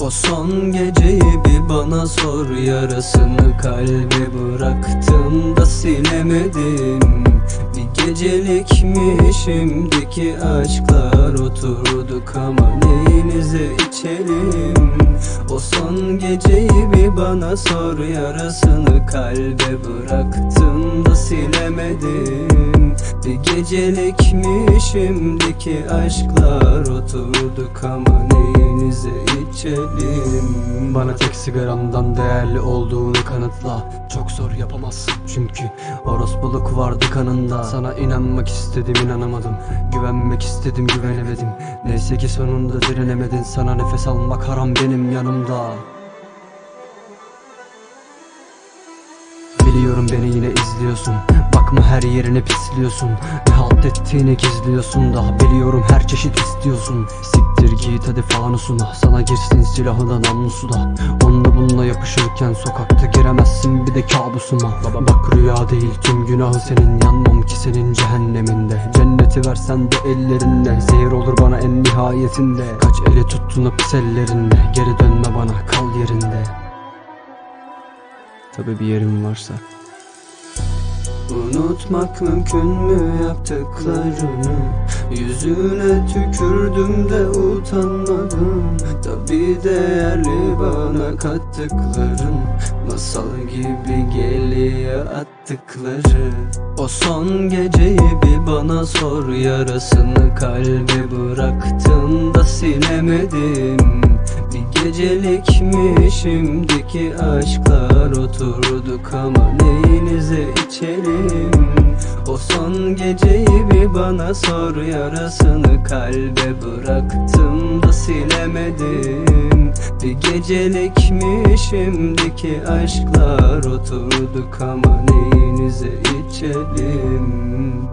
O son geceyi bir bana sor Yarasını kalbe bıraktım da silemedim Bir gecelik mi şimdiki aşklar Oturduk ama neyinize içelim? O son geceyi bir bana sor Yarasını kalbe bıraktım da silemedim Bir gecelik mi şimdiki aşklar Oturduk ama neyinize içelim? Bana tek sigaramdan değerli olduğunu kanıtla. Çok zor yapamazsın çünkü Orospuluk vardı kanında. Sana inanmak istedim inanamadım. Güvenmek istedim güvenemedim. Neyse ki sonunda direnemedin. Sana nefes almak haram benim yanımda Biliyorum beni yine izliyorsun. Bakma her yerini pisliyorsun. Ne halt ettiğini gizliyorsun. Da Biliyorum her çeşit istiyorsun. Siktir git hadi fanusuna Sana girsin silahı da namlusu da. Onunla bununla yapışırken sokakta giremezsin. Bir de kabusuma. Bak rüya değil tüm günahı senin. Yanmam ki senin cehenneminde. Cenneti versen de ellerinde. Zehir olur bana en nihayetinde. Kaç eli tuttun o pis ellerinde. Geri dönme bana kal yerinde. Tabi bir yerim varsa Unutmak mümkün mü yaptıklarını? Yüzüne tükürdüm de utanmadım. Tabi değerli bana kattıkların Masal gibi geliyor attıkları. O son geceyi bir bana sor Yarasını kalbe bıraktım da silemedim. Bir gecelik mi şimdiki aşklar Oturduk ama neyinize içelim bir bana sor Yarasını kalbe bıraktım da silemedim. Bir gecelik mi şimdiki aşklar Oturduk ama neyinize içelim